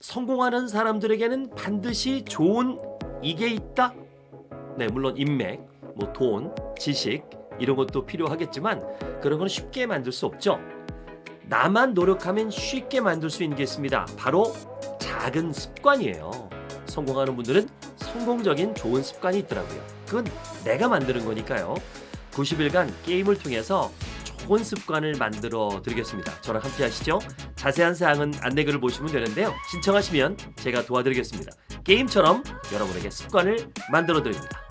성공하는 사람들에게는 반드시 좋은 이게 있다? 네, 물론 인맥, 뭐 돈, 지식 이런 것도 필요하겠지만 그런 건 쉽게 만들 수 없죠. 나만 노력하면 쉽게 만들 수 있는 게 있습니다. 바로 작은 습관이에요. 성공하는 분들은 성공적인 좋은 습관이 있더라고요. 그건 내가 만드는 거니까요. 90일간 게임을 통해서 좋은 습관을 만들어 드리겠습니다. 저랑 함께 하시죠. 자세한 사항은 안내글을 보시면 되는데요. 신청하시면 제가 도와드리겠습니다. 게임처럼 여러분에게 습관을 만들어 드립니다.